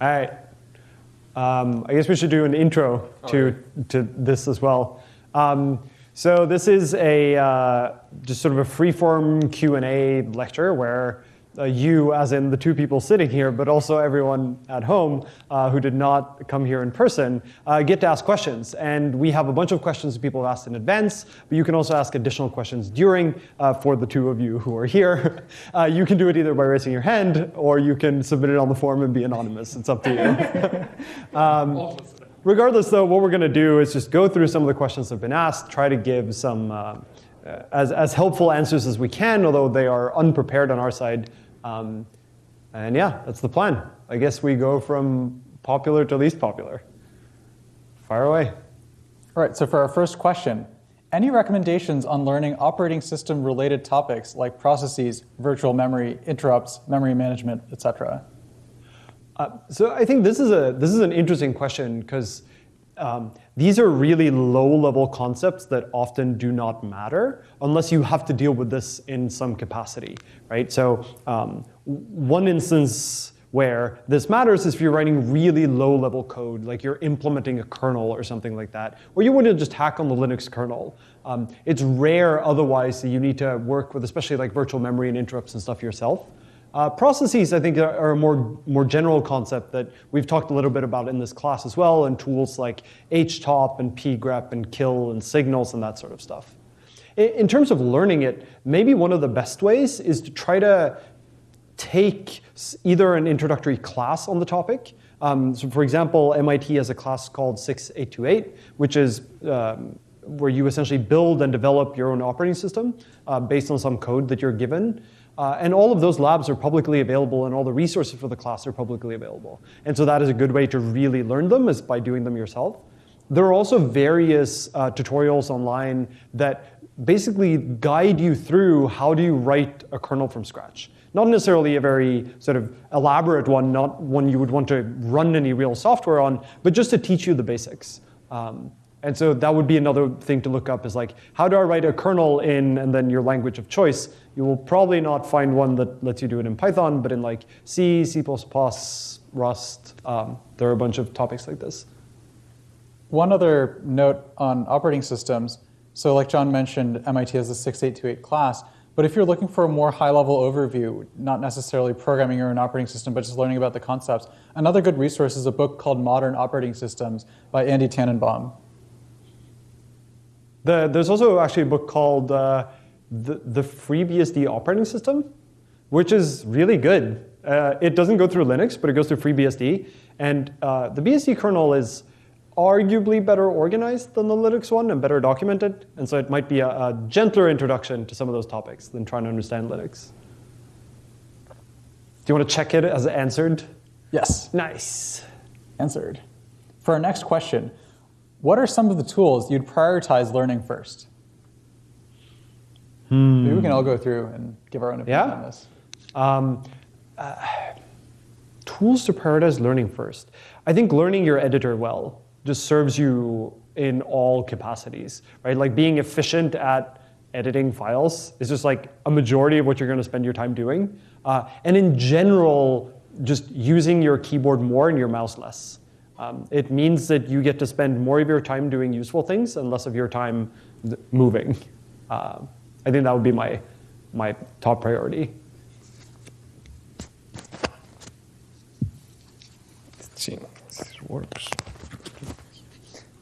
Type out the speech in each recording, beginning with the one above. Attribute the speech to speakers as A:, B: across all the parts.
A: All right. Um, I guess we should do an intro to, to this as well. Um, so this is a uh, just sort of a free-form Q&A lecture where uh, you, as in the two people sitting here, but also everyone at home uh, who did not come here in person, uh, get to ask questions. And we have a bunch of questions that people have asked in advance, but you can also ask additional questions during uh, for the two of you who are here. Uh, you can do it either by raising your hand or you can submit it on the form and be anonymous. It's up to you. um, regardless, though, what we're going to do is just go through some of the questions that have been asked, try to give some uh, as, as helpful answers as we can, although they are unprepared on our side. Um, and yeah, that's the plan. I guess we go from popular to least popular. Fire away.
B: All right, so for our first question, any recommendations on learning operating system related topics like processes, virtual memory, interrupts, memory management, etc.?
A: Uh, so I think this is a this is an interesting question because um, these are really low-level concepts that often do not matter unless you have to deal with this in some capacity, right? So um, one instance where this matters is if you're writing really low-level code, like you're implementing a kernel or something like that, or you wouldn't just hack on the Linux kernel. Um, it's rare otherwise that you need to work with, especially like virtual memory and interrupts and stuff yourself. Uh, processes, I think, are, a more, more general concept that we've talked a little bit about in this class as well, and tools like htop and pgrep and kill and signals and that sort of stuff. In, in terms of learning it, maybe one of the best ways is to try to take either an introductory class on the topic. Um, so for example, MIT has a class called 6828, which is um, where you essentially build and develop your own operating system uh, based on some code that you're given. Uh, and all of those labs are publicly available and all the resources for the class are publicly available. And so that is a good way to really learn them is by doing them yourself. There are also various uh, tutorials online that basically guide you through how do you write a kernel from scratch. Not necessarily a very sort of elaborate one, not one you would want to run any real software on, but just to teach you the basics. Um, and so that would be another thing to look up is like, how do I write a kernel in and then your language of choice? You will probably not find one that lets you do it in Python, but in like C, C++, Rust, um, there are a bunch of topics like this.
B: One other note on operating systems. So like John mentioned, MIT has a 6828 class, but if you're looking for a more high-level overview, not necessarily programming your own operating system, but just learning about the concepts, another good resource is a book called Modern Operating Systems by Andy Tanenbaum.
A: The, there's also actually a book called uh, the, the FreeBSD operating system, which is really good. Uh, it doesn't go through Linux, but it goes through FreeBSD. And uh, the BSD kernel is arguably better organized than the Linux one and better documented. And so it might be a, a gentler introduction to some of those topics than trying to understand Linux. Do you want to check it as answered?
B: Yes.
A: Nice.
B: Answered. For our next question, what are some of the tools you'd prioritize learning first?
A: Hmm.
B: Maybe we can all go through and give our own opinion
A: Yeah.
B: on this.
A: Um, uh, tools to prioritize learning first. I think learning your editor well just serves you in all capacities, right? Like being efficient at editing files is just like a majority of what you're going to spend your time doing. Uh, and in general, just using your keyboard more and your mouse less. Um, it means that you get to spend more of your time doing useful things and less of your time moving. Uh, I think that would be my, my top priority.
C: Let's see this works.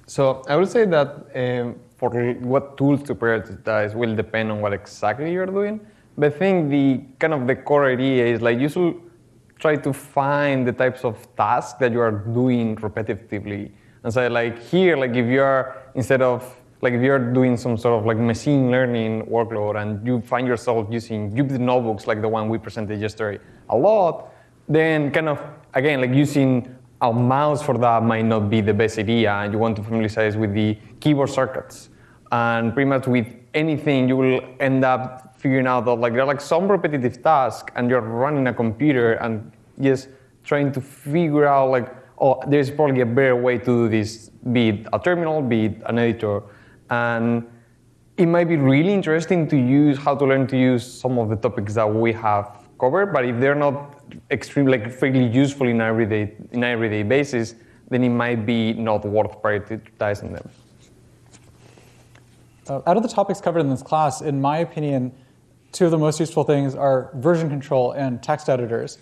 C: So I would say that um, for what tools to prioritize will depend on what exactly you're doing. But I think the kind of the core idea is like you should try to find the types of tasks that you are doing repetitively. And so like here, like if you're instead of like if you're doing some sort of like machine learning workload and you find yourself using Jupyter notebooks like the one we presented yesterday a lot, then kind of again like using a mouse for that might not be the best idea and you want to familiarize with the keyboard shortcuts. And pretty much with anything you will end up figuring out that like there are like some repetitive tasks and you're running a computer and just trying to figure out like, oh, there's probably a better way to do this, be it a terminal, be it an editor. And it might be really interesting to use how to learn to use some of the topics that we have covered, but if they're not extreme, like fairly useful in everyday in everyday basis, then it might be not worth prioritizing them.
B: Uh, out of the topics covered in this class, in my opinion, two of the most useful things are version control and text editors.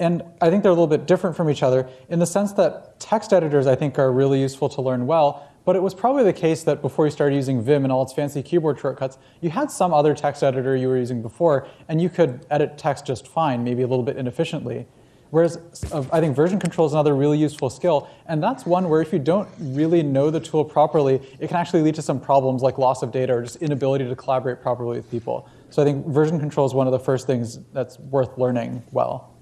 B: And I think they're a little bit different from each other in the sense that text editors, I think, are really useful to learn well, but it was probably the case that before you started using Vim and all its fancy keyboard shortcuts, you had some other text editor you were using before, and you could edit text just fine, maybe a little bit inefficiently. Whereas uh, I think version control is another really useful skill, and that's one where if you don't really know the tool properly, it can actually lead to some problems like loss of data or just inability to collaborate properly with people. So I think version control is one of the first things that's worth learning well.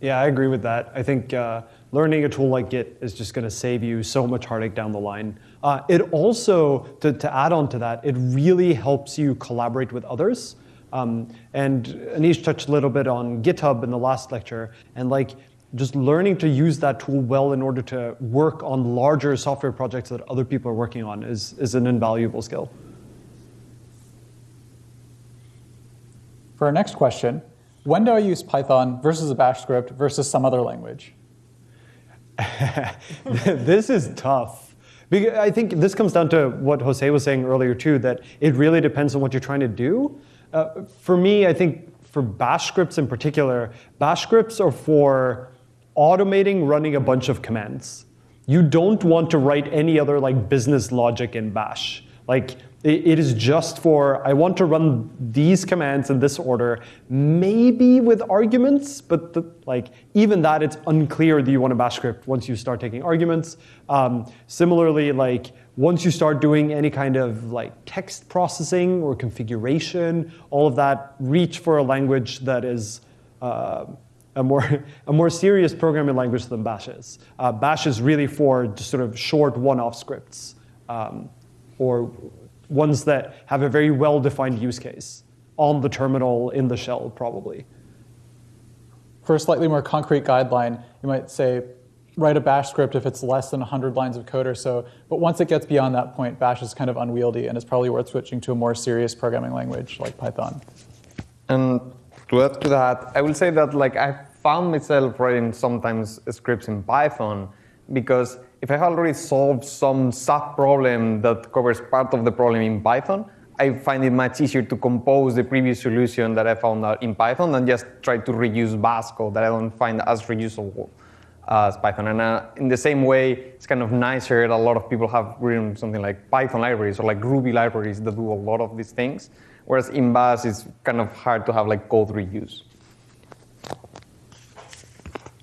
A: Yeah, I agree with that. I think uh, learning a tool like Git is just going to save you so much heartache down the line. Uh, it also, to, to add on to that, it really helps you collaborate with others. Um, and Anish touched a little bit on GitHub in the last lecture, and like just learning to use that tool well in order to work on larger software projects that other people are working on is, is an invaluable skill.
B: For our next question, when do I use Python versus a bash script versus some other language?
A: this is tough. Because I think this comes down to what Jose was saying earlier too, that it really depends on what you're trying to do. Uh, for me, I think for bash scripts in particular, bash scripts are for automating running a bunch of commands. You don't want to write any other like business logic in bash. Like it is just for, I want to run these commands in this order, maybe with arguments, but the, like even that, it's unclear that you want a bash script once you start taking arguments. Um, similarly, like once you start doing any kind of like text processing or configuration, all of that, reach for a language that is uh, a more, a more serious programming language than Bash is. Uh, Bash is really for just sort of short one-off scripts. Um, or ones that have a very well-defined use case on the terminal in the shell, probably.
B: For a slightly more concrete guideline, you might say, write a bash script if it's less than 100 lines of code or so. But once it gets beyond that point, bash is kind of unwieldy, and it's probably worth switching to a more serious programming language like Python.
C: And to add to that, I will say that like I found myself writing sometimes scripts in Python because if I already solved some sub problem that covers part of the problem in Python, I find it much easier to compose the previous solution that I found out in Python than just try to reuse Bash code that I don't find as reusable as Python. And uh, in the same way, it's kind of nicer that a lot of people have written something like Python libraries or like Ruby libraries that do a lot of these things. Whereas in Bash, it's kind of hard to have like code reuse.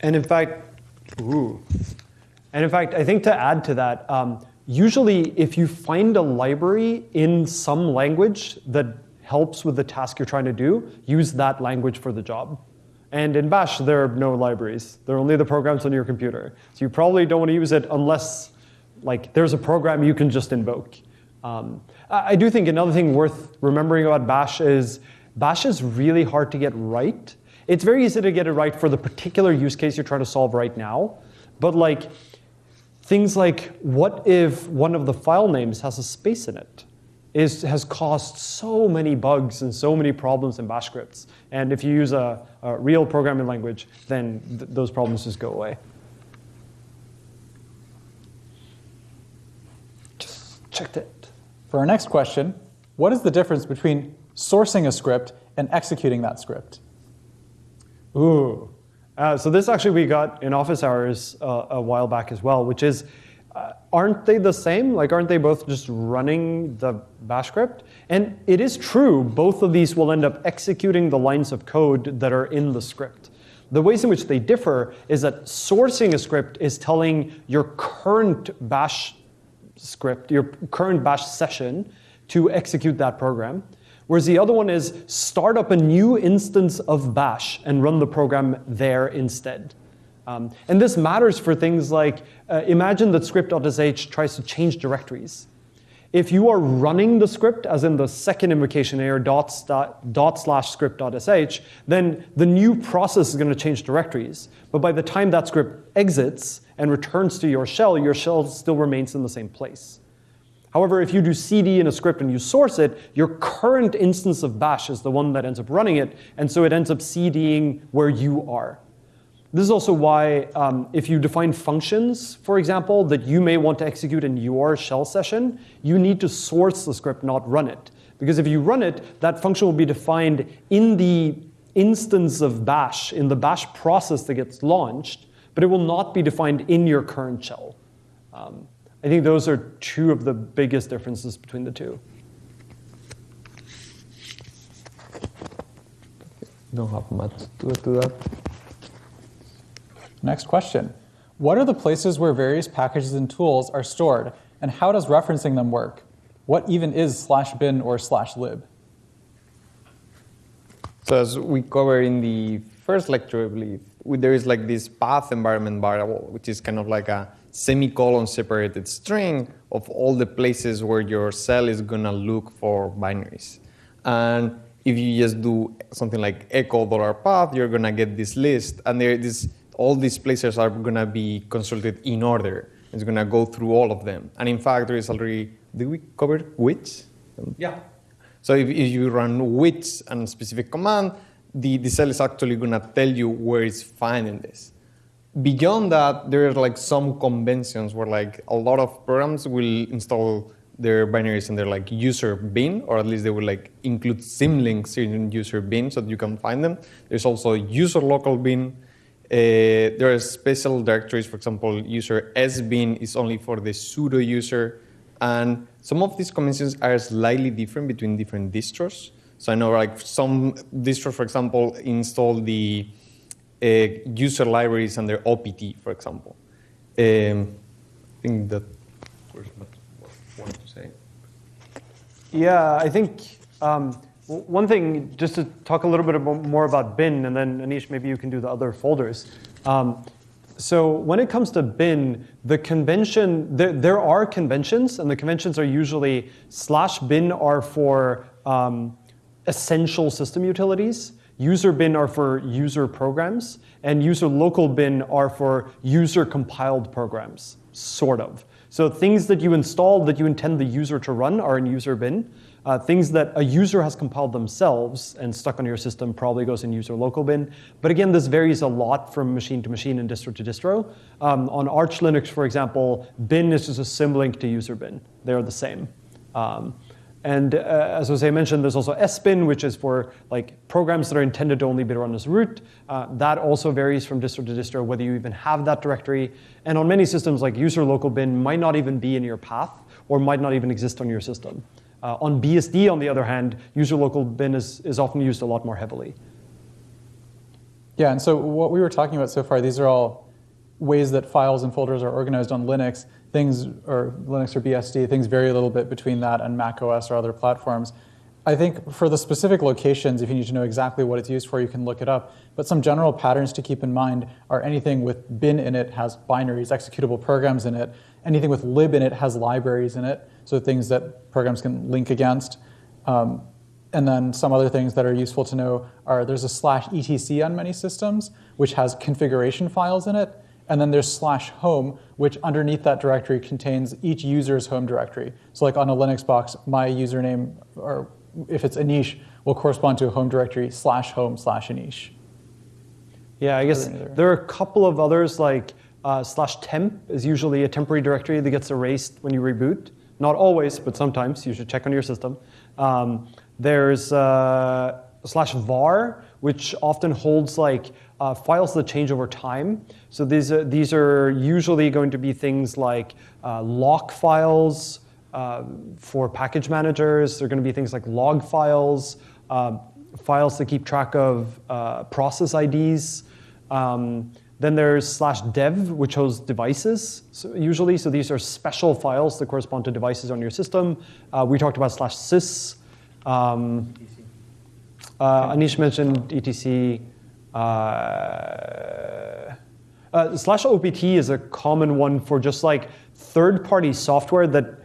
A: And in fact, ooh, and in fact, I think to add to that, um, usually if you find a library in some language that helps with the task you're trying to do, use that language for the job. And in Bash, there are no libraries. There are only the programs on your computer. So you probably don't want to use it unless like there's a program you can just invoke. Um, I do think another thing worth remembering about Bash is Bash is really hard to get right. It's very easy to get it right for the particular use case you're trying to solve right now. But like Things like, what if one of the file names has a space in it? Is, has caused so many bugs and so many problems in bash scripts. And if you use a, a real programming language, then th those problems just go away. Just checked it.
B: For our next question, what is the difference between sourcing a script and executing that script?
A: Ooh, uh, so this actually we got in office hours uh, a while back as well, which is, uh, aren't they the same? Like, aren't they both just running the bash script? And it is true, both of these will end up executing the lines of code that are in the script. The ways in which they differ is that sourcing a script is telling your current bash script, your current bash session, to execute that program. Whereas the other one is start up a new instance of bash and run the program there instead. Um, and this matters for things like, uh, imagine that script.sh tries to change directories. If you are running the script, as in the second invocation here, dot, dot, dot slash script.sh, then the new process is going to change directories. But by the time that script exits and returns to your shell, your shell still remains in the same place. However, if you do cd in a script and you source it, your current instance of bash is the one that ends up running it, and so it ends up cding where you are. this is also why um, if you define functions, for example, that you may want to execute in your shell session, you need to source the script, not run it. Because if you run it, that function will be defined in the instance of bash, in the bash process that gets launched, but it will not be defined in your current shell. Um, I think those are two of the biggest differences between the two.
C: Don't have much to add to that.
B: Next question. What are the places where various packages and tools are stored, and how does referencing them work? What even is slash bin or slash lib?
C: So as we covered in the first lecture, I believe, there is like this path environment variable, which is kind of like a semicolon separated string of all the places where your cell is gonna look for binaries. And if you just do something like echo dollar path, you're gonna get this list, and there this all these places are gonna be consulted in order. It's gonna go through all of them. And in fact, there is already did we cover which?
A: Yeah.
C: So if, if you run which and specific command, the, the cell is actually gonna tell you where it's finding this. Beyond that, there are like some conventions where like a lot of programs will install their binaries in their like user bin, or at least they will like include symlinks in user bin so that you can find them. There's also user local bin. Uh, there are special directories, for example, user sbin is only for the sudo user. And some of these conventions are slightly different between different distros. So I know like some distros, for example, install the user libraries under OPT, for example. Um, I think that was what I wanted to say.
A: Yeah, I think um, one thing, just to talk a little bit more about bin, and then Anish, maybe you can do the other folders. Um, so when it comes to bin, the convention, there, there, are conventions, and the conventions are usually slash bin are for um, essential system utilities, user bin are for user programs, and user local bin are for user compiled programs, sort of. So things that you install that you intend the user to run are in user bin. Uh, things that a user has compiled themselves and stuck on your system probably goes in user local bin. But again, this varies a lot from machine to machine and distro to distro. Um, on Arch Linux, for example, bin is just a symlink to user bin. They're the same. Um, and uh, as Jose mentioned, there's also sbin, which is for like programs that are intended to only be run as root. Uh, that also varies from distro to distro, whether you even have that directory. And on many systems, like user local bin might not even be in your path or might not even exist on your system. Uh, on BSD, on the other hand, user local bin is, is often used a lot more heavily.
B: Yeah, and so what we were talking about so far, these are all ways that files and folders are organized on Linux. Things, or Linux or BSD, things vary a little bit between that and Mac OS or other platforms. I think for the specific locations, if you need to know exactly what it's used for, you can look it up. But some general patterns to keep in mind are anything with bin in it has binaries, executable programs in it. Anything with lib in it has libraries in it so things that programs can link against. Um, and then some other things that are useful to know are there's a slash etc on many systems, which has configuration files in it. And then there's slash home, which underneath that directory contains each user's home directory. So like on a Linux box, my username, or if it's Anish, will correspond to a home directory slash home slash Anish.
A: Yeah, I guess there are a couple of others like uh, slash temp is usually a temporary directory that gets erased when you reboot. Not always, but sometimes. You should check on your system. Um, there's uh, slash var, which often holds like uh, files that change over time. So these are, these are usually going to be things like uh, lock files uh, for package managers. They're going to be things like log files, um, files that keep track of uh, process IDs. Um, then there's slash dev, which hosts devices so usually. So these are special files that correspond to devices on your system. Uh, we talked about slash sys. Um, uh, Anish mentioned etc. Uh, uh, slash opt is a common one for just like third-party software that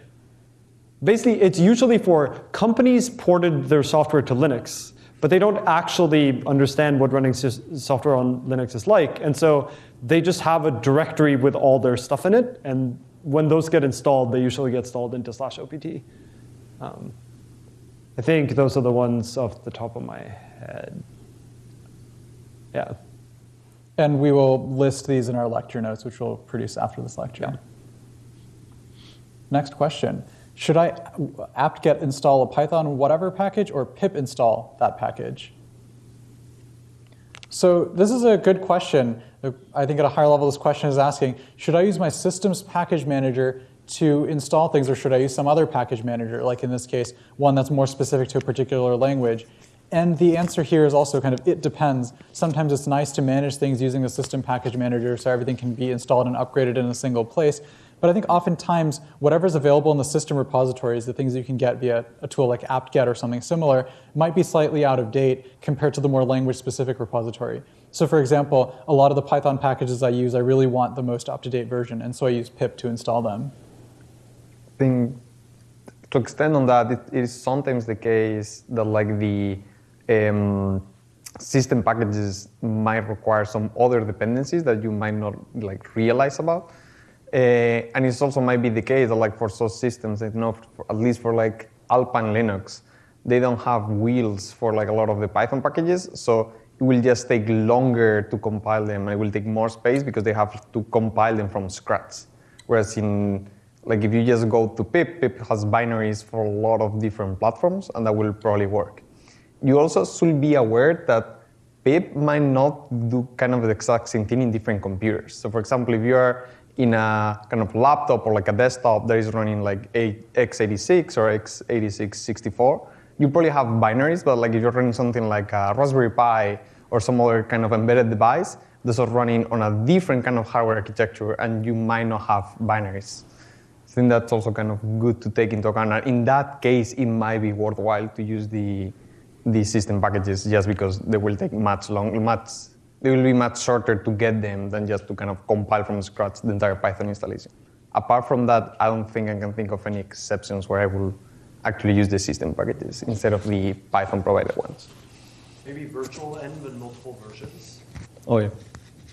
A: basically it's usually for companies ported their software to Linux but they don't actually understand what running software on Linux is like. And so they just have a directory with all their stuff in it. And when those get installed, they usually get installed into slash opt. Um, I think those are the ones off the top of my head. Yeah.
B: And we will list these in our lecture notes, which we'll produce after this lecture.
A: Yeah.
B: Next question. Should I apt-get install a Python whatever package or pip install that package? So this is a good question. I think at a higher level, this question is asking, should I use my systems package manager to install things, or should I use some other package manager, like in this case, one that's more specific to a particular language? And the answer here is also kind of it depends. Sometimes it's nice to manage things using the system package manager so everything can be installed and upgraded in a single place. But I think oftentimes whatever's available in the system repositories, the things you can get via a tool like apt-get or something similar, might be slightly out of date compared to the more language-specific repository. So for example, a lot of the Python packages I use, I really want the most up-to-date version, and so I use pip to install them.
C: I think to extend on that, it is sometimes the case that like the um, system packages might require some other dependencies that you might not like realize about. Uh, and it also might be the case that like for some systems, you know, for, at least for like Alpine Linux, they don't have wheels for like a lot of the Python packages. So it will just take longer to compile them. It will take more space because they have to compile them from scratch. Whereas in like if you just go to pip, pip has binaries for a lot of different platforms, and that will probably work. You also should be aware that pip might not do kind of the exact same thing in different computers. So for example, if you are in a kind of laptop or like a desktop that is running like x86 or x86 64, you probably have binaries, but like if you're running something like a Raspberry Pi or some other kind of embedded device, those are running on a different kind of hardware architecture and you might not have binaries. I think that's also kind of good to take into account. In that case, it might be worthwhile to use the, the system packages just because they will take much long, much they will be much shorter to get them than just to kind of compile from scratch the entire Python installation. Apart from that, I don't think I can think of any exceptions where I will actually use the system packages instead of the Python provided ones.
A: Maybe virtual env and multiple versions.
C: Oh yeah.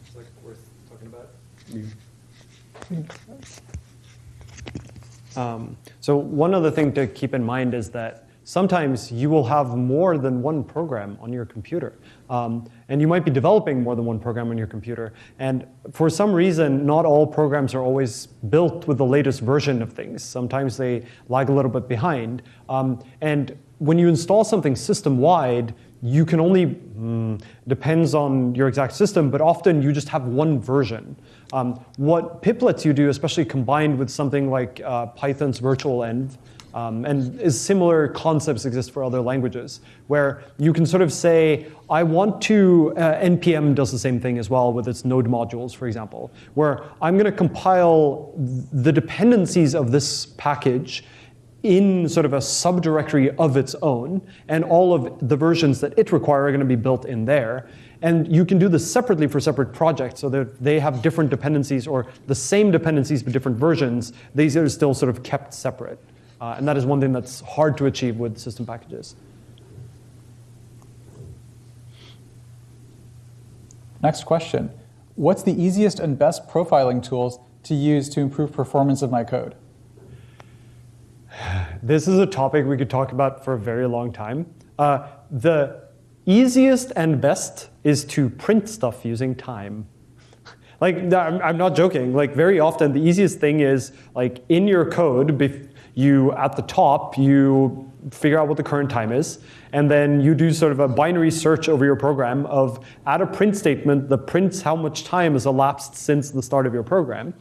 A: It's like worth talking about. Um, so one other thing to keep in mind is that sometimes you will have more than one program on your computer. Um, and you might be developing more than one program on your computer. And for some reason, not all programs are always built with the latest version of things. Sometimes they lag a little bit behind. Um, and when you install something system-wide, you can only, mm, depends on your exact system, but often you just have one version. Um, what pip lets you do, especially combined with something like uh, Python's virtual env, um, and is similar concepts exist for other languages, where you can sort of say, I want to, uh, NPM does the same thing as well with its node modules, for example, where I'm going to compile the dependencies of this package in sort of a subdirectory of its own, and all of the versions that it require are going to be built in there. And you can do this separately for separate projects so that they have different dependencies or the same dependencies but different versions. These are still sort of kept separate. Uh, and that is one thing that's hard to achieve with system packages.
B: Next question. What's the easiest and best profiling tools to use to improve performance of my code?
A: This is a topic we could talk about for a very long time. Uh, the easiest and best is to print stuff using time. like, I'm not joking. Like, very often, the easiest thing is, like, in your code, you, at the top, you figure out what the current time is, and then you do sort of a binary search over your program of, add a print statement that prints how much time has elapsed since the start of your program.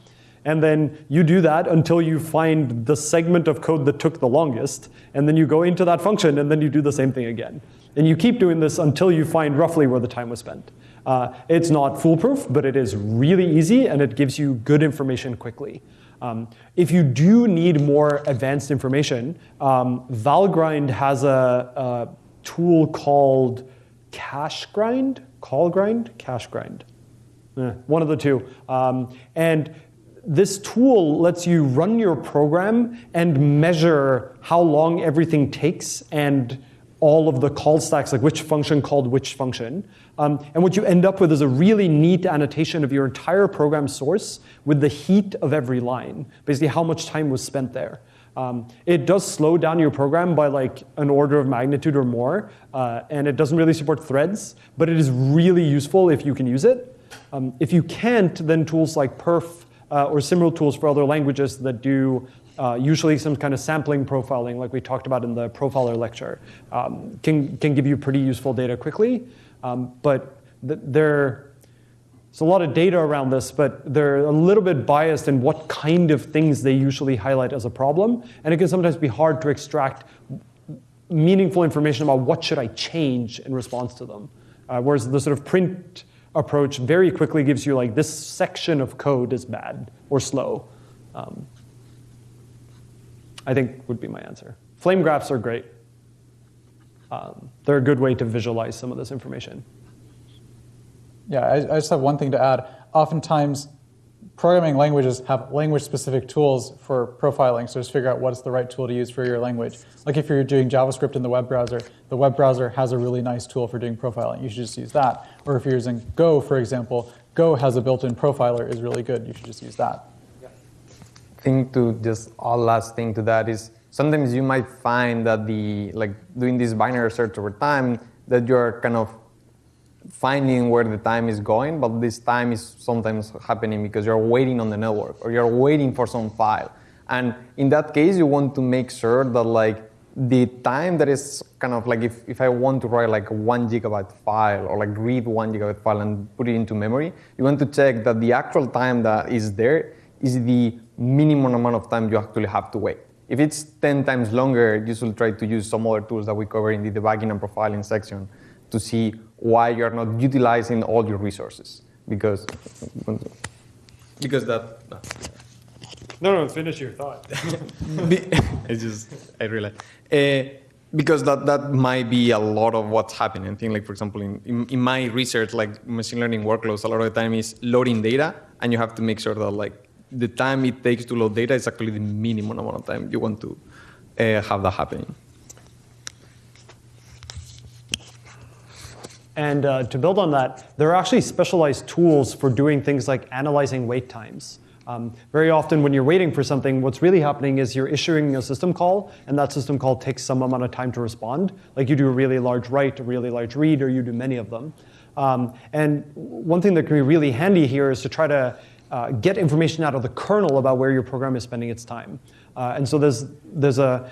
A: And then you do that until you find the segment of code that took the longest, and then you go into that function, and then you do the same thing again. And you keep doing this until you find roughly where the time was spent. Uh, it's not foolproof, but it is really easy, and it gives you good information quickly. Um, if you do need more advanced information, um, Valgrind has a, a, tool called Cachegrind, Call Grind, Cachegrind, eh, one of the two. Um, and this tool lets you run your program and measure how long everything takes and all of the call stacks, like which function called which function. Um, and what you end up with is a really neat annotation of your entire program source with the heat of every line, basically how much time was spent there. Um, it does slow down your program by like an order of magnitude or more, uh, and it doesn't really support threads, but it is really useful if you can use it. Um, if you can't, then tools like perf uh, or similar tools for other languages that do uh, usually some kind of sampling profiling, like we talked about in the profiler lecture, um, can, can give you pretty useful data quickly. Um, but th- there, there's a lot of data around this, but they're a little bit biased in what kind of things they usually highlight as a problem. And it can sometimes be hard to extract meaningful information about what should I change in response to them. Uh, whereas the sort of print approach very quickly gives you like this section of code is bad or slow. Um, I think would be my answer. Flame graphs are great. Um, they're a good way to visualize some of this information.
B: Yeah, I, I just have one thing to add. Oftentimes, programming languages have language-specific tools for profiling, so just figure out what's the right tool to use for your language. Like if you're doing JavaScript in the web browser, the web browser has a really nice tool for doing profiling. You should just use that. Or if you're using Go, for example, Go has a built-in profiler, is really good. You should just use that.
C: Thing to just all last thing to that is sometimes you might find that the like doing this binary search over time that you're kind of finding where the time is going, but this time is sometimes happening because you're waiting on the network or you're waiting for some file. And in that case, you want to make sure that like the time that is kind of like if, if I want to write like one gigabyte file or like read one gigabyte file and put it into memory, you want to check that the actual time that is there is the minimum amount of time you actually have to wait. If it's 10 times longer, you should try to use some other tools that we cover in the debugging and profiling section to see why you're not utilizing all your resources. Because, because that.
A: No, no, finish your thought.
C: it's just, I realized. Uh, because that, that might be a lot of what's happening. I think, like, for example, in, in, in, my research, like machine learning workloads, a lot of the time is loading data, and you have to make sure that, like, the time it takes to load data is actually the minimum amount of time you want to uh, have that happening.
A: And uh, to build on that, there are actually specialized tools for doing things like analyzing wait times. Um, very often when you're waiting for something, what's really happening is you're issuing a system call, and that system call takes some amount of time to respond. Like you do a really large write, a really large read, or you do many of them. Um, and one thing that can be really handy here is to try to uh, get information out of the kernel about where your program is spending its time. Uh, and so there's, there's a,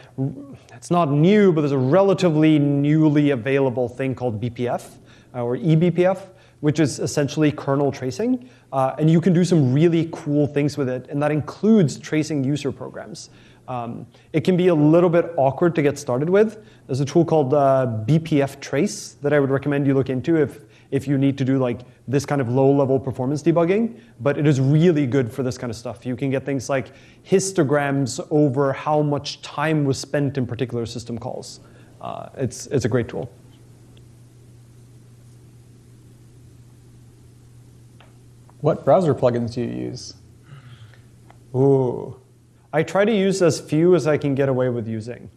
A: it's not new, but there's a relatively newly available thing called BPF, uh, or eBPF, which is essentially kernel tracing. Uh, and you can do some really cool things with it, and that includes tracing user programs. Um, it can be a little bit awkward to get started with. There's a tool called uh, BPF Trace that I would recommend you look into if, if you need to do like this kind of low-level performance debugging, but it is really good for this kind of stuff. You can get things like histograms over how much time was spent in particular system calls. Uh, it's, it's a great tool.
B: What browser plugins do you use?
A: Ooh. I try to use as few as I can get away with using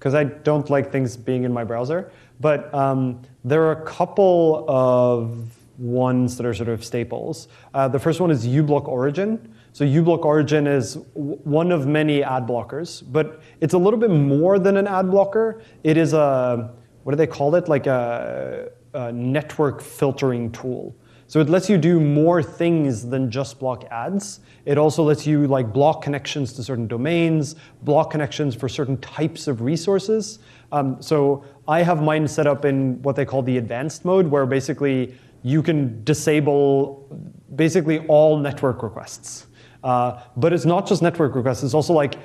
A: because I don't like things being in my browser. But um, there are a couple of ones that are sort of staples. Uh, the first one is uBlock Origin. So uBlock Origin is one of many ad blockers, but it's a little bit more than an ad blocker. It is a, what do they call it? Like a, a network filtering tool. So it lets you do more things than just block ads. It also lets you like block connections to certain domains, block connections for certain types of resources. Um, so I have mine set up in what they call the advanced mode, where basically you can disable basically all network requests. Uh, but it's not just network requests, it's also like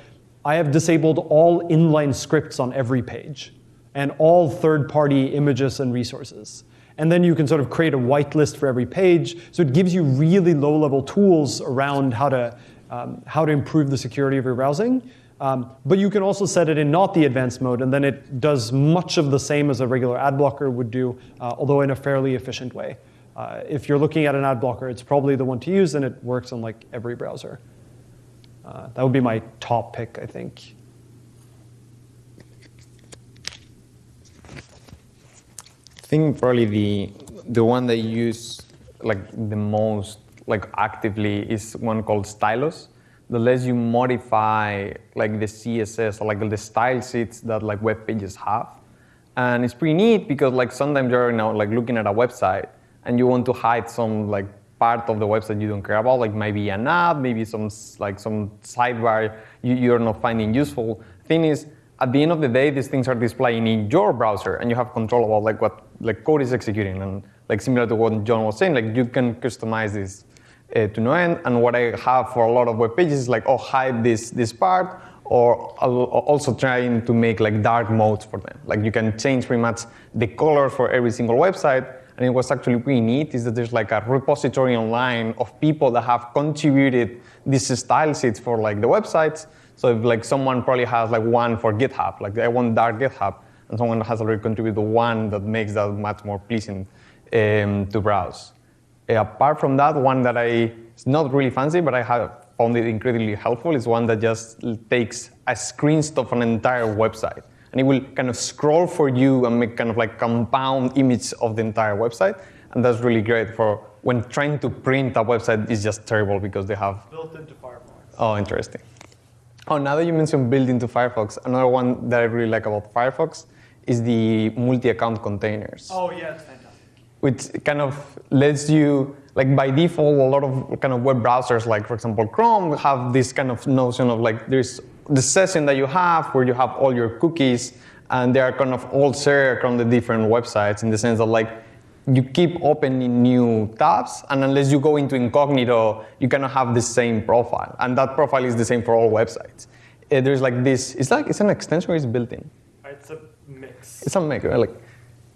A: I have disabled all inline scripts on every page and all third-party images and resources. And then you can sort of create a whitelist for every page. So it gives you really low-level tools around how to, um, how to improve the security of your browsing. Um, but you can also set it in not the advanced mode, and then it does much of the same as a regular ad blocker would do, uh, although in a fairly efficient way. Uh, if you're looking at an ad blocker, it's probably the one to use, and it works on like every browser. Uh, that would be my top pick, I think.
C: I think probably the the one that you use like the most like actively is one called Stylus that lets you modify like the CSS or like the style sheets that like web pages have. And it's pretty neat because like sometimes you're you know like looking at a website and you want to hide some like part of the website you don't care about, like maybe an app, maybe some like some sidebar you, you're not finding useful. Thing is, at the end of the day, these things are displaying in your browser, and you have control about like what like code is executing, and like similar to what John was saying, like you can customize this uh, to no end. And what I have for a lot of web pages is like, oh, hide this this part, or also trying to make like dark modes for them. Like you can change pretty much the color for every single website. And it was actually pretty neat is that there's like a repository online of people that have contributed these style sheets for like the websites. So if like someone probably has like one for GitHub, like I want dark GitHub, and someone has already contributed one that makes that much more pleasing um, to browse. Uh, apart from that, one that I, it's not really fancy, but I have found it incredibly helpful is one that just takes a screenshot of an entire website. And it will kind of scroll for you and make kind of like compound image of the entire website. And that's really great for when trying to print a website is just terrible because they have
A: built into Firefox.
C: Oh, interesting. Oh, now that you mentioned built into Firefox, another one that I really like about Firefox is the multi-account containers.
A: Oh fantastic.
C: Which kind of lets you like by default, a lot of kind of web browsers, like for example Chrome, have this kind of notion of like there's the session that you have where you have all your cookies, and they are kind of all shared across the different websites in the sense that like you keep opening new tabs, and unless you go into incognito, you cannot have the same profile, and that profile is the same for all websites. Uh, there's like this. It's like it's an extension or it's built in.
A: It's a mix.
C: It's a mix? Like.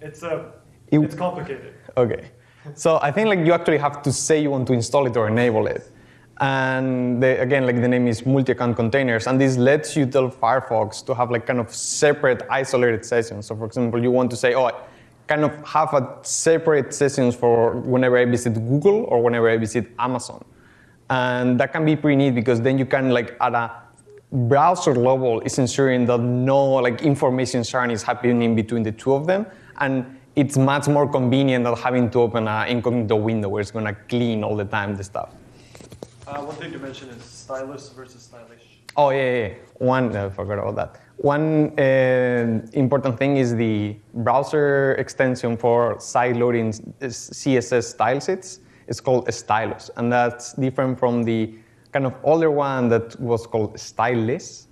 A: It's a. It, it's complicated.
C: Okay. So I think like you actually have to say you want to install it or enable it. And again, like the name is multi-account containers, and this lets you tell Firefox to have like kind of separate isolated sessions. So for example, you want to say, oh, kind of have a separate sessions for whenever I visit Google or whenever I visit Amazon. And that can be pretty neat because then you can like at a browser level is ensuring that no like information sharing is happening between the two of them. And it's much more convenient than having to open an incognito window where it's going to clean all the time the stuff.
A: Uh, one thing to mention is stylus versus stylish.
C: Oh yeah, yeah. One, I forgot about that. One uh, important thing is the browser extension for side loading CSS style sheets. It's called Stylus, and that's different from the kind of older one that was called Stylish,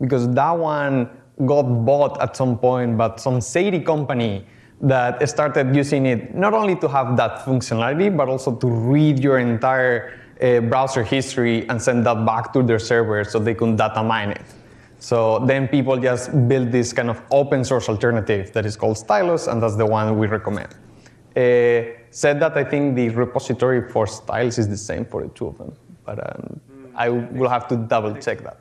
C: because that one got bought at some point, but some shady company that started using it not only to have that functionality, but also to read your entire uh, browser history and send that back to their server so they can data mine it. So then people just build this kind of open source alternative that is called Stylus, and that's the one we recommend. Uh, said that I think the repository for styles is the same for the two of them, but um, mm, I will have to double check that.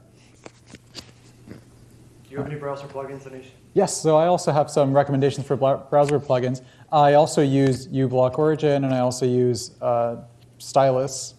A: Do you have any browser plugins, Anish?
B: Yes, so I also have some recommendations for browser plugins. I also use uBlock Origin and I also use uh, Stylus.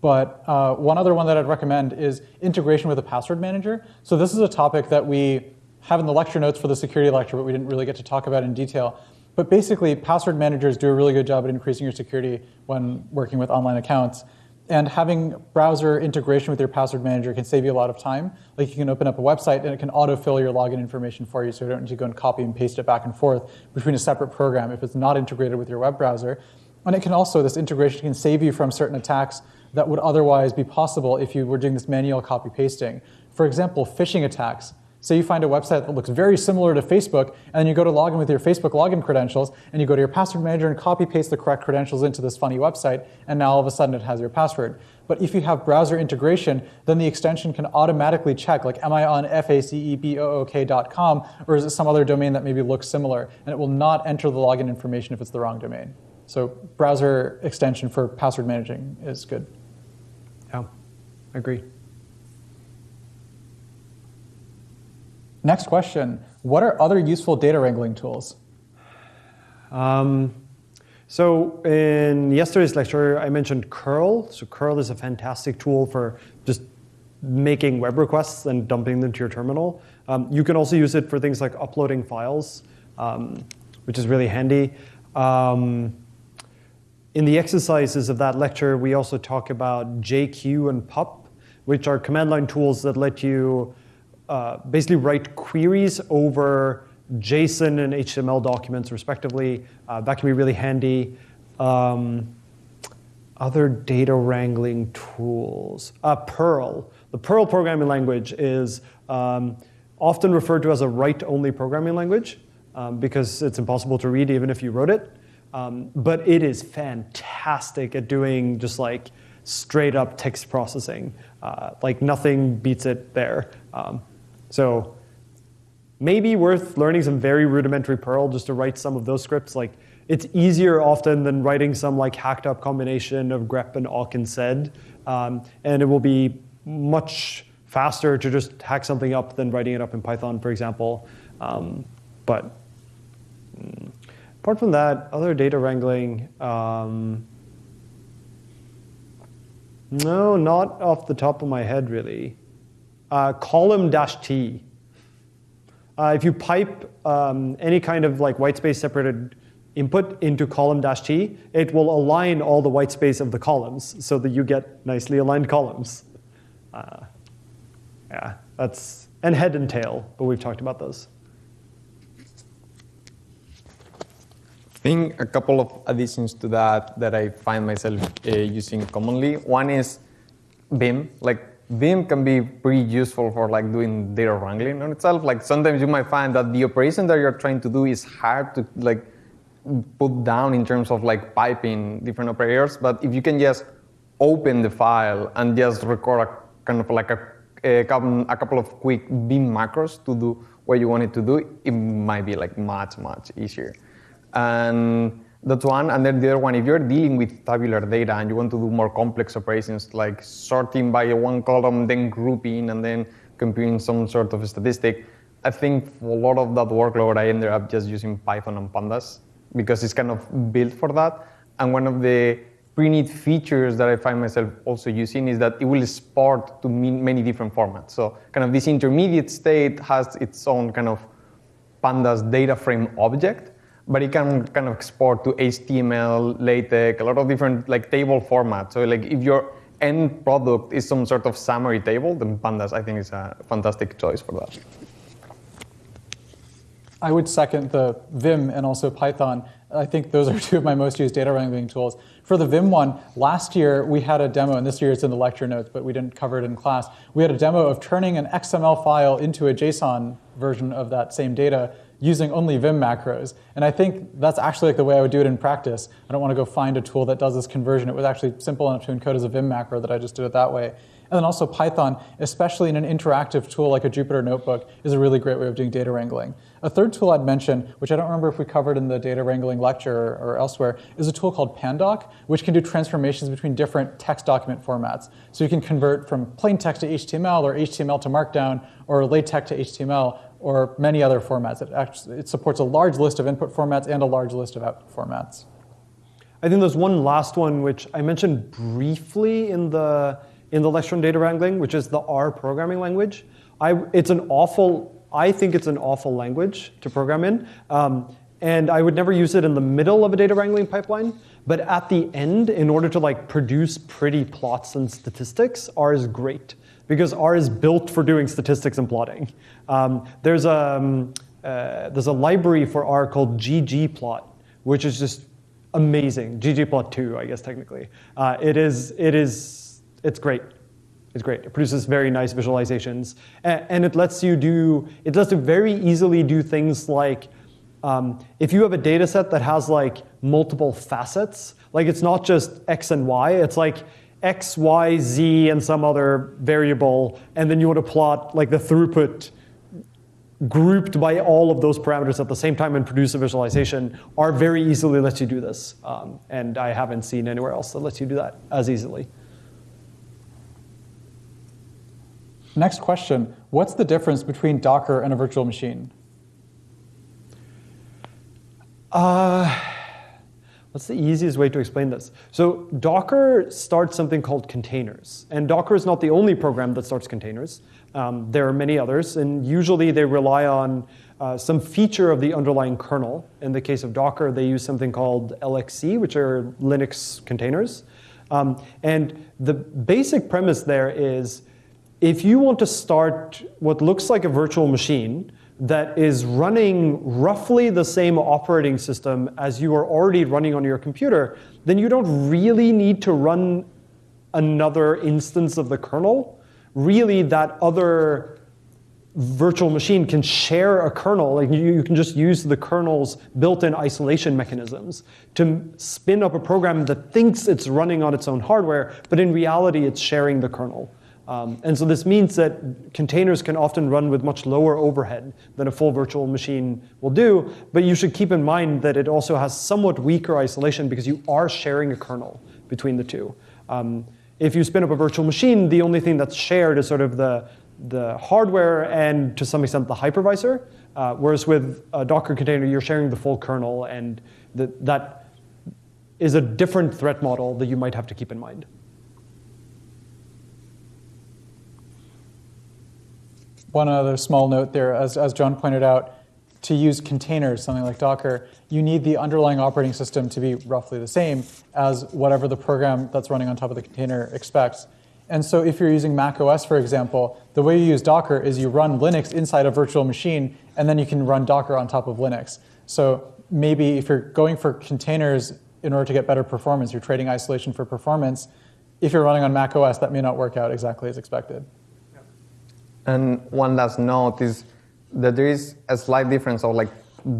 B: But uh, one other one that I'd recommend is integration with a password manager. So this is a topic that we have in the lecture notes for the security lecture, but we didn't really get to talk about in detail. But basically, password managers do a really good job at increasing your security when working with online accounts. And having browser integration with your password manager can save you a lot of time. Like you can open up a website and it can autofill your login information for you so you don't need to go and copy and paste it back and forth between a separate program if it's not integrated with your web browser. And it can also, this integration can save you from certain attacks that would otherwise be possible if you were doing this manual copy pasting. For example, phishing attacks. Say you find a website that looks very similar to Facebook, and then you go to log in with your Facebook login credentials, and you go to your password manager and copy paste the correct credentials into this funny website, and now all of a sudden it has your password. But if you have browser integration, then the extension can automatically check, like, am I on facebook.com, or is it some other domain that maybe looks similar? And it will not enter the login information if it's the wrong domain. So browser extension for password managing is good.
A: Yeah, I agree.
B: Next question, what are other useful data wrangling tools?
A: Um, so in yesterday's lecture, I mentioned curl. So curl is a fantastic tool for just making web requests and dumping them to your terminal. Um, you can also use it for things like uploading files, um, which is really handy. Um, in the exercises of that lecture, we also talk about JQ and PUP, which are command line tools that let you uh, basically write queries over JSON and HTML documents respectively. Uh, that can be really handy. Um, other data wrangling tools. Uh, Perl. The Perl programming language is um, often referred to as a write-only programming language um, because it's impossible to read even if you wrote it. Um, but it is fantastic at doing just like straight up text processing. Uh, like nothing beats it there. Um, so maybe worth learning some very rudimentary Perl just to write some of those scripts. Like it's easier often than writing some like hacked up combination of grep and awk and sed. Um, and it will be much faster to just hack something up than writing it up in Python, for example. Um, but mm, apart from that, other data wrangling, um, no, not off the top of my head, really. Uh, column dash T. Uh, if you pipe um, any kind of like white space separated input into column dash T, it will align all the white space of the columns so that you get nicely aligned columns. Uh, yeah, that's, and head and tail, but we've talked about those.
C: I think a couple of additions to that that I find myself uh, using commonly. One is Vim. Like Vim can be pretty useful for like doing data wrangling on itself. Like sometimes you might find that the operation that you're trying to do is hard to like put down in terms of like piping different operators. But if you can just open the file and just record a kind of like a, a, couple, of quick Vim macros to do what you want it to do, it might be like much, much easier. And that's one. And then the other one, if you're dealing with tabular data and you want to do more complex operations like sorting by one column, then grouping, and then computing some sort of statistic, I think for a lot of that workload, I ended up just using Python and Pandas because it's kind of built for that. And one of the pre-neat features that I find myself also using is that it will export to many different formats. So kind of this intermediate state has its own kind of pandas data frame object, but it can kind of export to HTML, LaTeX, a lot of different like table formats. So like if your end product is some sort of summary table, then pandas I think is a fantastic choice for that.
B: I would second the Vim and also Python. I think those are two of my most used data wrangling tools. For the Vim one, last year we had a demo, and this year it's in the lecture notes, but we didn't cover it in class. We had a demo of turning an XML file into a JSON version of that same data using only Vim macros. And I think that's actually like the way I would do it in practice. I don't want to go find a tool that does this conversion. It was actually simple enough to encode as a Vim macro that I just did it that way. And then also Python, especially in an interactive tool like a Jupyter Notebook, is a really great way of doing data wrangling. A third tool I'd mention, which I don't remember if we covered in the data wrangling lecture or elsewhere, is a tool called Pandoc, which can do transformations between different text document formats. So you can convert from plain text to HTML or HTML to Markdown or LaTeX to HTML or many other formats. It, actually, it supports a large list of input formats and a large list of output formats.
A: I think there's one last one which I mentioned briefly in the in the lecture on data wrangling, which is the R programming language. I, it's an awful, I think it's an awful language to program in. Um, and I would never use it in the middle of a data wrangling pipeline. But at the end, in order to like produce pretty plots and statistics, R is great because R is built for doing statistics and plotting. Um, there's a um, uh, there's a library for R called ggplot, which is just amazing. ggplot2, I guess technically. Uh, it is it is it's great. It's great. It produces very nice visualizations. And, it lets you do, it lets you very easily do things like, um, if you have a data set that has like multiple facets, like it's not just X and Y, it's like X, Y, Z, and some other variable, and then you want to plot like the throughput grouped by all of those parameters at the same time and produce a visualization R very easily lets you do this. Um, and I haven't seen anywhere else that lets you do that as easily.
B: Next question, what's the difference between Docker and a virtual machine?
A: Uh, what's the easiest way to explain this? So Docker starts something called containers. And Docker is not the only program that starts containers. Um, there are many others, and usually they rely on uh, some feature of the underlying kernel. In the case of Docker, they use something called LXC, which are Linux containers. Um, and the basic premise there is if you want to start what looks like a virtual machine, that is running roughly the same operating system as you are already running on your computer, then you don't really need to run another instance of the kernel. Really, that other virtual machine can share a kernel. Like you, you can just use the kernel's built-in isolation mechanisms to spin up a program that thinks it's running on its own hardware, but in reality, it's sharing the kernel. Um, and so this means that containers can often run with much lower overhead than a full virtual machine will do, but you should keep in mind that it also has somewhat weaker isolation because you are sharing a kernel between the two. Um, if you spin up a virtual machine, the only thing that's shared is sort of the, the hardware and to some extent the hypervisor. Uh, whereas with a Docker container, you're sharing the full kernel, and the, that is a different threat model that you might have to keep in mind.
B: One other small note there, as, as John pointed out, to use containers, something like Docker, you need the underlying operating system to be roughly the same as whatever the program that's running on top of the container expects. And so if you're using Mac OS, for example, the way you use Docker is you run Linux inside a virtual machine, and then you can run Docker on top of Linux. So maybe if you're going for containers in order to get better performance, you're trading isolation for performance, if you're running on Mac OS, that may not work out exactly as expected.
C: And one last note is that there is a slight difference of like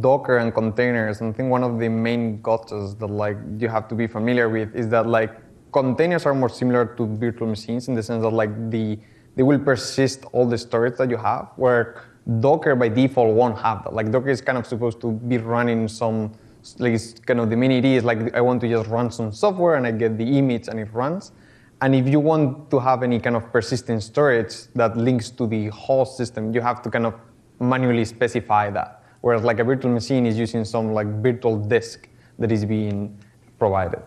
C: Docker and containers. And I think one of the main gotchas that like you have to be familiar with is that like containers are more similar to virtual machines in the sense that like the they will persist all the storage that you have, where Docker by default won't have that. Like Docker is kind of supposed to be running some like it's kind of the minute is like I want to just run some software and I get the image and it runs. And if you want to have any kind of persistent storage that links to the whole system, you have to kind of manually specify that. Whereas like a virtual machine is using some like virtual disk that is being provided.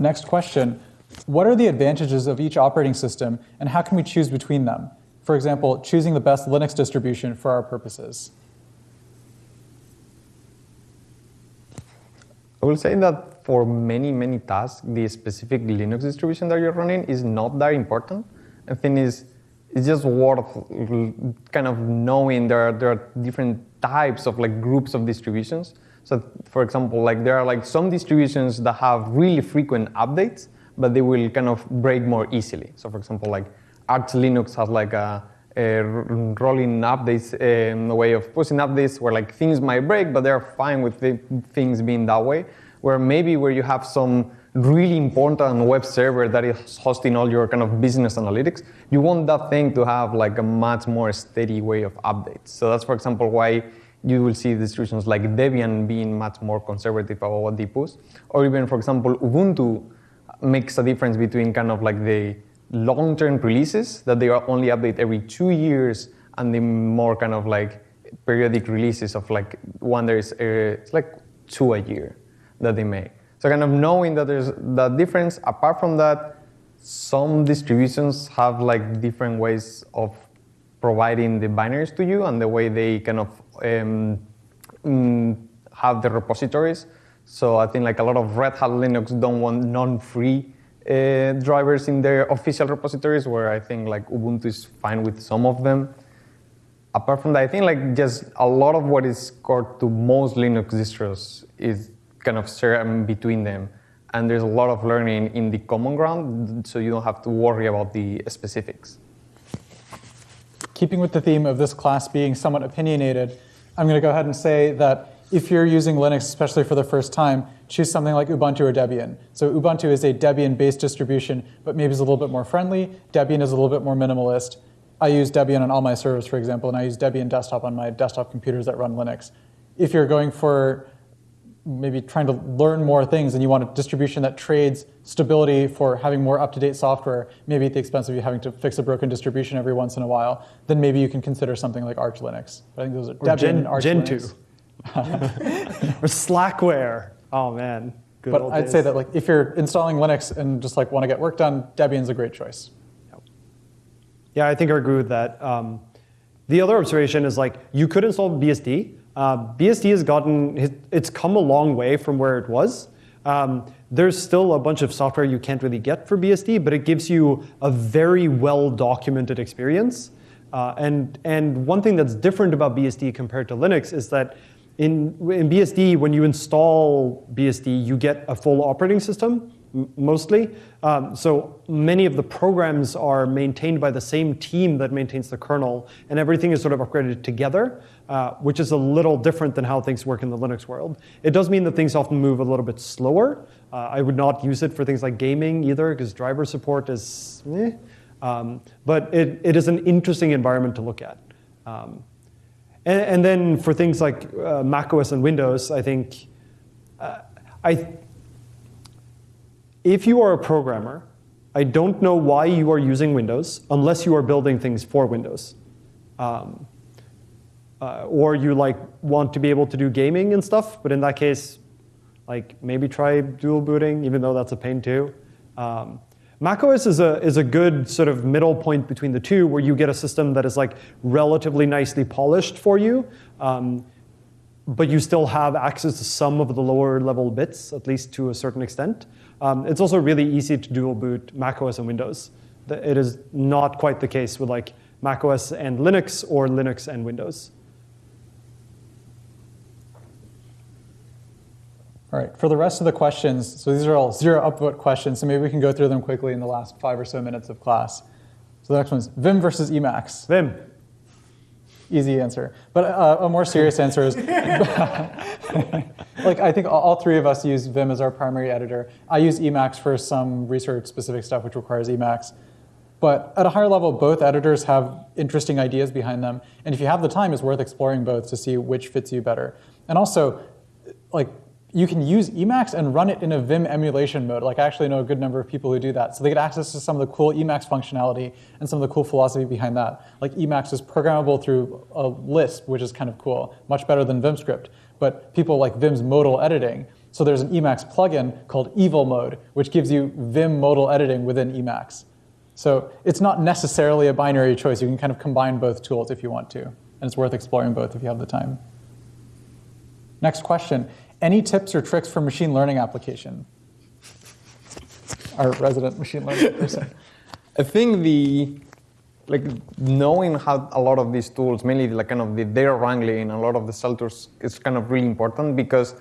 B: Next question. What are the advantages of each operating system and how can we choose between them? For example, choosing the best Linux distribution for our purposes.
C: I will say that for many, many tasks, the specific Linux distribution that you're running is not that important. I think it's, it's just worth kind of knowing there are, there are different types of like groups of distributions. So for example, like there are like some distributions that have really frequent updates, but they will kind of break more easily. So for example, like Arch Linux has like a, a rolling updates um, way of pushing updates where like things might break, but they're fine with the things being that way. Where maybe where you have some really important web server that is hosting all your kind of business analytics, you want that thing to have like a much more steady way of updates. So that's for example why you will see distributions like Debian being much more conservative about what they push. Or even for example, Ubuntu makes a difference between kind of like the long-term releases that they are only update every two years and the more kind of like periodic releases of like one there is uh, it's like two a year that they make. So kind of knowing that there's that difference. Apart from that, some distributions have like different ways of providing the binaries to you and the way they kind of um, mm, have the repositories. So I think like a lot of Red Hat Linux don't want non-free uh, drivers in their official repositories, where I think like Ubuntu is fine with some of them. Apart from that, I think like just a lot of what is core to most Linux distros is kind of shared between them. And there's a lot of learning in the common ground, so you don't have to worry about the specifics.
B: Keeping with the theme of this class being somewhat opinionated, I'm going to go ahead and say that if you're using Linux, especially for the first time, choose something like Ubuntu or Debian. So Ubuntu is a Debian-based distribution, but maybe is a little bit more friendly. Debian is a little bit more minimalist. I use Debian on all my servers, for example, and I use Debian desktop on my desktop computers that run Linux. If you're going for maybe trying to learn more things and you want a distribution that trades stability for having more up-to-date software, maybe at the expense of you having to fix a broken distribution every once in a while, then maybe you can consider something like Arch Linux. But I think those are
A: or
B: Debian
A: Gen,
B: Arch
A: Gentoo.
B: Linux.
A: or Slackware. Oh man. Good
B: but I'd
A: days.
B: say that like if you're installing Linux and just like want to get work done, Debian's a great choice.
A: Yeah, I think I agree with that. Um, the other observation is like you could install BSD. Uh, BSD has gotten it's come a long way from where it was. Um, there's still a bunch of software you can't really get for BSD, but it gives you a very well documented experience. Uh, and, and one thing that's different about BSD compared to Linux is that in, in BSD, when you install BSD, you get a full operating system, mostly. Um, so many of the programs are maintained by the same team that maintains the kernel, and everything is sort of upgraded together, uh, which is a little different than how things work in the Linux world. It does mean that things often move a little bit slower. Uh, I would not use it for things like gaming either, because driver support is eh. Um, but it, it is an interesting environment to look at. Um, and, and, then for things like uh, Mac OS and Windows, I think uh, I, if you are a programmer, I don't know why you are using Windows unless you are building things for Windows. Um, uh, or you like want to be able to do gaming and stuff, but in that case, like maybe try dual booting, even though that's a pain too. Um, macOS is a, is a good sort of middle point between the two where you get a system that is like relatively nicely polished for you, um, but you still have access to some of the lower level bits, at least to a certain extent. Um, it's also really easy to dual boot macOS and Windows. It is not quite the case with like macOS and Linux or Linux and Windows.
B: All right, for the rest of the questions, so these are all zero upvote questions, so maybe we can go through them quickly in the last five or so minutes of class. So the next one is Vim versus Emacs.
A: Vim.
B: Easy answer. But uh, a more serious answer is, like I think all three of us use Vim as our primary editor. I use Emacs for some research specific stuff which requires Emacs. But at a higher level, both editors have interesting ideas behind them. And if you have the time, it's worth exploring both to see which fits you better. And also, like you can use Emacs and run it in a Vim emulation mode. Like I actually know a good number of people who do that. So they get access to some of the cool Emacs functionality and some of the cool philosophy behind that. Like Emacs is programmable through a Lisp, which is kind of cool, much better than VimScript. But people like Vim's modal editing. So there's an Emacs plugin called Evil Mode, which gives you Vim modal editing within Emacs. So it's not necessarily a binary choice. You can kind of combine both tools if you want to. And it's worth exploring both if you have the time. Next question. Any tips or tricks for machine learning application? Our resident machine learning person.
C: I think the like knowing how a lot of these tools, mainly like kind of the data wrangling, a lot of the tools, is kind of really important because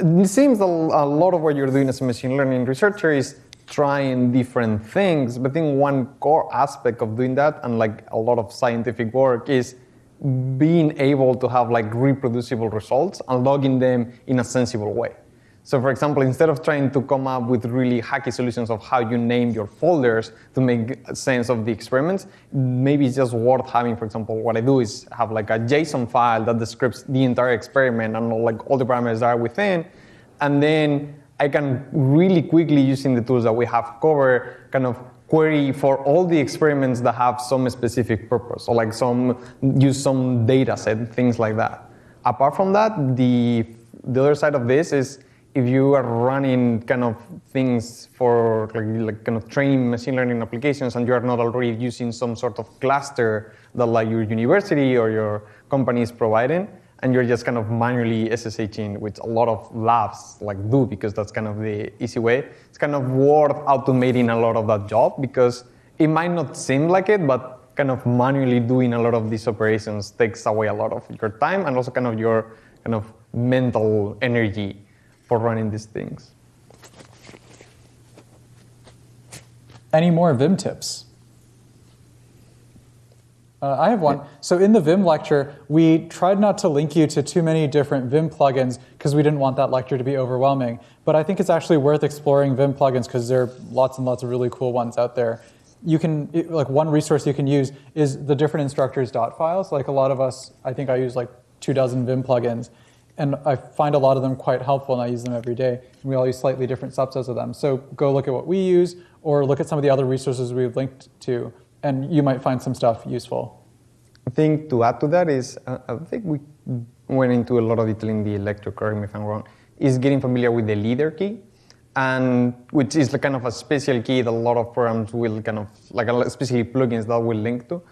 C: it seems a, a lot of what you're doing as a machine learning researcher is trying different things. But I think one core aspect of doing that, and like a lot of scientific work, is being able to have like reproducible results and logging them in a sensible way. So for example, instead of trying to come up with really hacky solutions of how you name your folders to make sense of the experiments, maybe it's just worth having, for example, what I do is have like a JSON file that describes the entire experiment and like all the parameters that are within. And then I can really quickly using the tools that we have covered kind of query for all the experiments that have some specific purpose, or like some use some data set, things like that. Apart from that, the the other side of this is if you are running kind of things for like, like kind of training machine learning applications and you are not already using some sort of cluster that like your university or your company is providing, and you're just kind of manually SSHing, which a lot of labs like do because that's kind of the easy way. It's kind of worth automating a lot of that job because it might not seem like it, but kind of manually doing a lot of these operations takes away a lot of your time and also kind of your kind of mental energy for running these things.
B: Any more Vim tips? Uh, I have one. So in the Vim lecture, we tried not to link you to too many different Vim plugins because we didn't want that lecture to be overwhelming. But I think it's actually worth exploring Vim plugins because there are lots and lots of really cool ones out there. You can, like one resource you can use is the different instructors dot files. Like a lot of us, I think I use like two dozen Vim plugins. And I find a lot of them quite helpful and I use them every day. And we all use slightly different subsets of them. So go look at what we use or look at some of the other resources we've linked to and you might find some stuff useful.
C: I think to add to that is, uh, I think we went into a lot of detail in the lecture, correct me if I'm wrong, is getting familiar with the leader key, and which is the kind of a special key that a lot of programs will kind of, like especially plugins that will link to.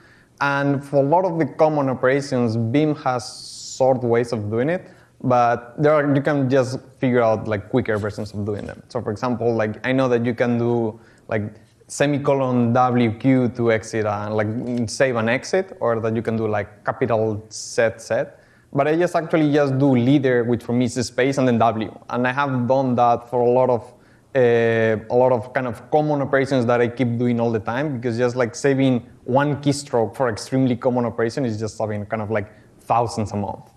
C: And for a lot of the common operations, Vim has sort ways of doing it, but there are, you can just figure out like quicker versions of doing them. So for example, like I know that you can do like semicolon WQ to exit and like save and exit, or that you can do like capital set set. But I just actually just do leader, which for me is space, and then W. And I have done that for a lot of uh, a lot of kind of common operations that I keep doing all the time because just like saving one keystroke for extremely common operation is just saving kind of like thousands a month.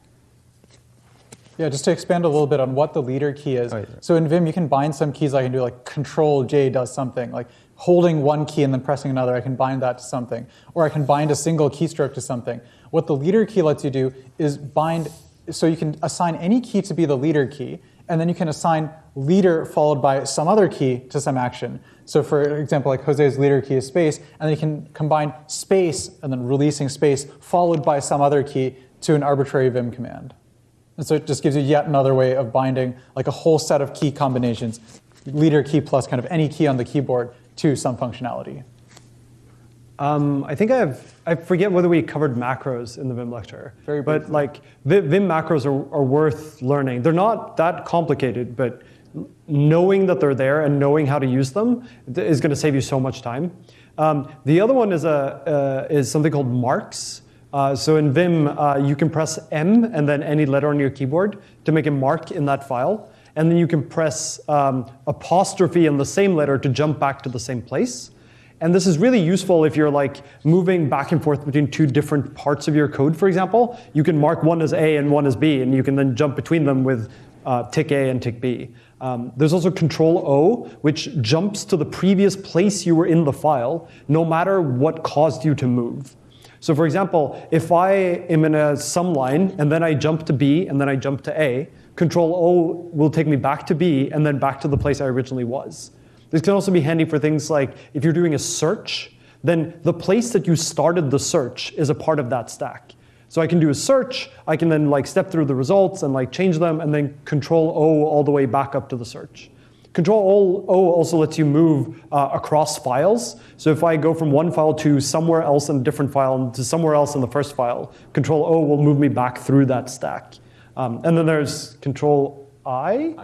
B: Yeah, just to expand a little bit on what the leader key is. Oh, yeah. So in Vim, you can bind some keys. I can do like Control J does something, like holding one key and then pressing another. I can bind that to something, or I can bind a single keystroke to something. What the leader key lets you do is bind. So you can assign any key to be the leader key, and then you can assign leader followed by some other key to some action. So for example, like Jose's leader key is space, and then you can combine space and then releasing space followed by some other key to an arbitrary Vim command. And so it just gives you yet another way of binding like a whole set of key combinations, leader key plus kind of any key on the keyboard to some functionality.
A: Um, I think I have, I forget whether we covered macros in the Vim lecture.
B: Very
A: but like Vim macros are, are worth learning. They're not that complicated, but knowing that they're there and knowing how to use them is going to save you so much time. Um, the other one is, a, uh, is something called marks. Uh, so in Vim, uh, you can press M and then any letter on your keyboard to make a mark in that file. And then you can press um, apostrophe in the same letter to jump back to the same place. And this is really useful if you're like moving back and forth between two different parts of your code, for example. You can mark one as A and one as B, and you can then jump between them with uh, tick A and tick B. Um, there's also Control O, which jumps to the previous place you were in the file, no matter what caused you to move. So for example, if I am in a sum line and then I jump to B and then I jump to A, Control O will take me back to B and then back to the place I originally was. This can also be handy for things like if you're doing a search, then the place that you started the search is a part of that stack. So I can do a search, I can then like step through the results and like change them and then control O all the way back up to the search. Control O also lets you move uh, across files. So if I go from one file to somewhere else in a different file and to somewhere else in the first file, Control O will move me back through that stack. Um, and then there's Control I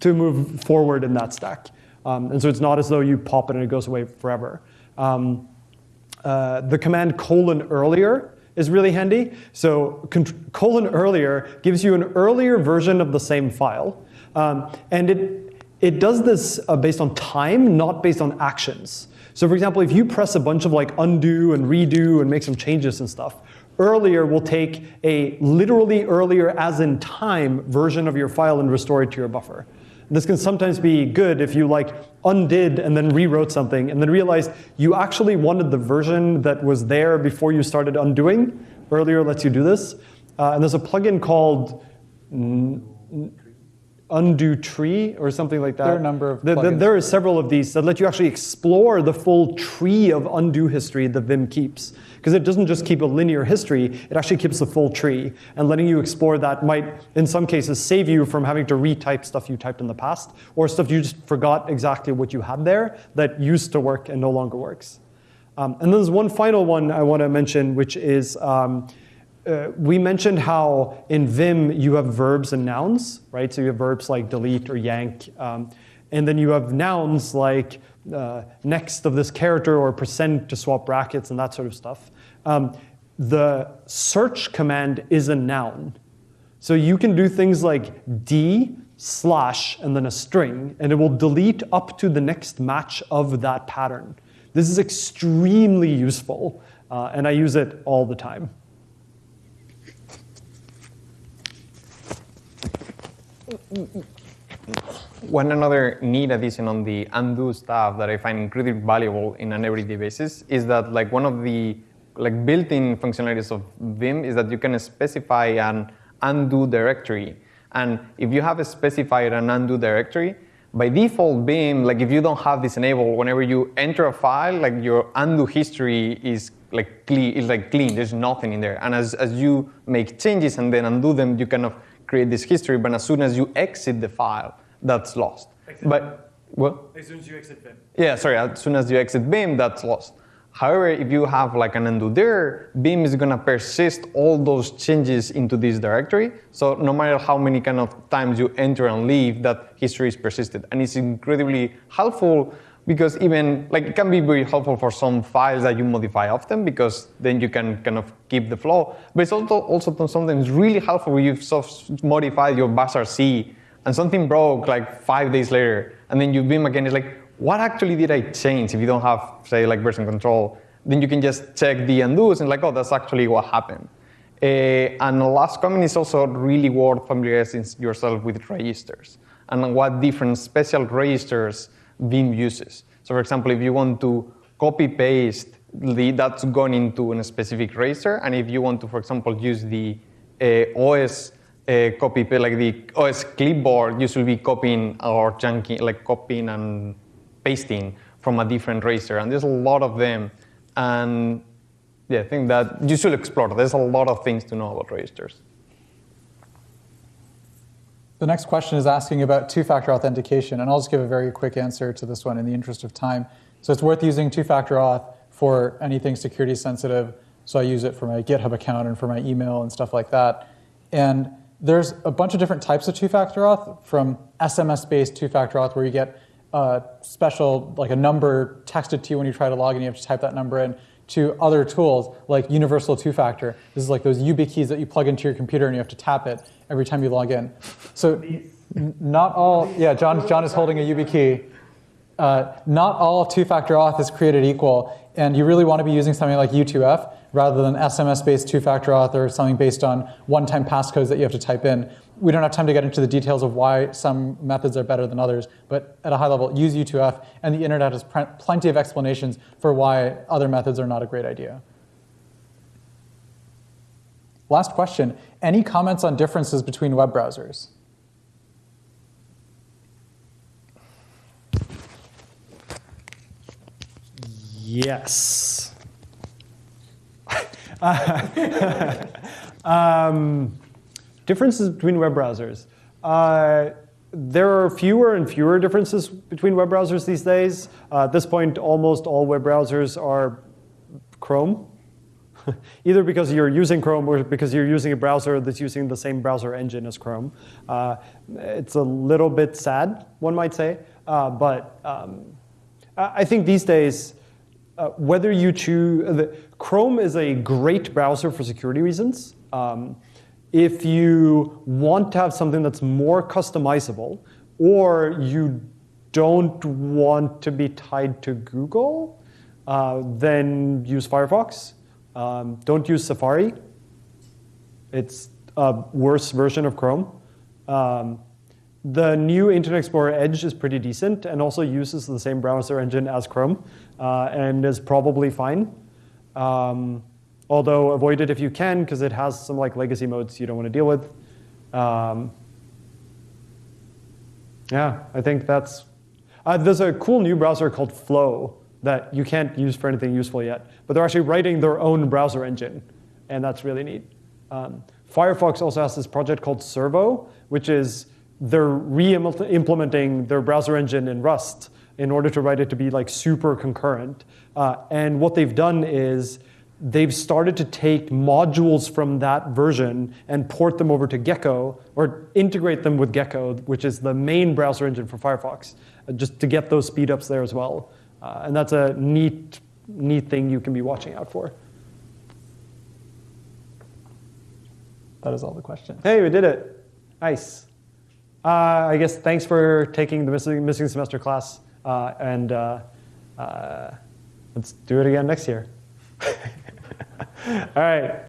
A: to move forward in that stack. Um, and so it's not as though you pop it and it goes away forever. Um, uh, the command colon earlier is really handy. So colon earlier gives you an earlier version of the same file. Um, and it it does this uh, based on time, not based on actions. So for example, if you press a bunch of like undo and redo and make some changes and stuff, earlier will take a literally earlier as in time version of your file and restore it to your buffer. This can sometimes be good if you like undid and then rewrote something and then realized you actually wanted the version that was there before you started undoing. Earlier lets you do this. Uh, and there's a plugin called undo tree or something like that.
B: There are a number of
A: the, the, there are several of these that let you actually explore the full tree of undo history that Vim keeps. Because it doesn't just keep a linear history, it actually keeps the full tree. And letting you explore that might, in some cases, save you from having to retype stuff you typed in the past or stuff you just forgot exactly what you had there that used to work and no longer works. Um, and then there's one final one I want to mention, which is um, uh, we mentioned how in Vim you have verbs and nouns, right? So you have verbs like delete or yank. Um, and then you have nouns like uh, next of this character or percent to swap brackets and that sort of stuff. Um, the search command is a noun. So you can do things like d slash and then a string, and it will delete up to the next match of that pattern. This is extremely useful, uh, and I use it all the time.
C: One another neat addition on the undo stuff that I find incredibly valuable in an everyday basis is that like one of the like built-in functionalities of Vim is that you can specify an undo directory. And if you have specified an undo directory, by default Vim, like if you don't have this enabled, whenever you enter a file, like your undo history is like clean, is like clean. There's nothing in there. And as, as you make changes and then undo them, you kind of create this history, but as soon as you exit the file, that's lost.
A: Exit
C: but what?
A: As soon as you exit Vim.
C: Yeah, sorry. As soon as you exit Vim, that's lost. However, if you have like an undodir, Vim is gonna persist all those changes into this directory. So no matter how many kind of times you enter and leave, that history is persisted. And it's incredibly helpful because even like it can be very helpful for some files that you modify often because then you can kind of keep the flow. But it's also also sometimes really helpful when you've modified your bash RC and something broke like five days later, and then you Vim again. It's like what actually did I change if you don't have, say, like version control? Then you can just check the undos and like, oh, that's actually what happened. Uh, and the last comment is also really worth familiarizing yourself with registers and what different special registers Vim uses. So for example, if you want to copy paste the, that's gone into a specific register, and if you want to, for example, use the uh, OS uh, copy, like the OS clipboard, you should be copying or chunking, like copying and pasting from a different racer. and there's a lot of them. And yeah, I think that you should explore. There's a lot of things to know about registers.
B: The next question is asking about two-factor authentication, and I'll just give a very quick answer to this one in the interest of time. So it's worth using two-factor auth for anything security sensitive. So I use it for my GitHub account and for my email and stuff like that. And there's a bunch of different types of two-factor auth, from SMS-based two-factor auth, where you get a special, like a number texted to you when you try to log in, you have to type that number in, to other tools like universal two-factor. This is like those UB YubiKeys that you plug into your computer and you have to tap it every time you log in. So not all, yeah, John, John is holding a YubiKey. Uh, not all two-factor auth is created equal, and you really want to be using something like U2F rather than SMS-based two-factor auth or something based on one-time passcodes that you have to type in we don't have time to get into the details of why some methods are better than others, but at a high level, use U2F, and the internet has plenty of explanations for why other methods are not a great idea. Last question, any comments on differences between web browsers?
A: Yes. um, Differences between web browsers. Uh, there are fewer and fewer differences between web browsers these days. Uh, at this point, almost all web browsers are Chrome, either because you're using Chrome or because you're using a browser that's using the same browser engine as Chrome. Uh, it's a little bit sad, one might say, uh, but um, I think these days, uh, whether you choose, the, Chrome is a great browser for security reasons. Um, if you want to have something that's more customizable, or you don't want to be tied to Google, uh, then use Firefox. Um, don't use Safari. It's a worse version of Chrome. Um, the new Internet Explorer Edge is pretty decent and also uses the same browser engine as Chrome uh, and is probably fine. Um, although avoid it if you can because it has some like legacy modes you don't want to deal with. Um, yeah, I think that's, uh, there's a cool new browser called Flow that you can't use for anything useful yet, but they're actually writing their own browser engine, and that's really neat. Um, Firefox also has this project called Servo, which is they're re-implementing their browser engine in Rust in order to write it to be like super concurrent. Uh, and what they've done is they've started to take modules from that version and port them over to Gecko or integrate them with Gecko, which is the main browser engine for Firefox, uh, just to get those speedups there as well. Uh, and that's a neat, neat thing you can be watching out for.
B: That is all the questions.
A: Hey, we did it. Nice. Uh, I guess thanks for taking the missing, missing semester class, uh, and uh, uh, let's do it again next year. All right.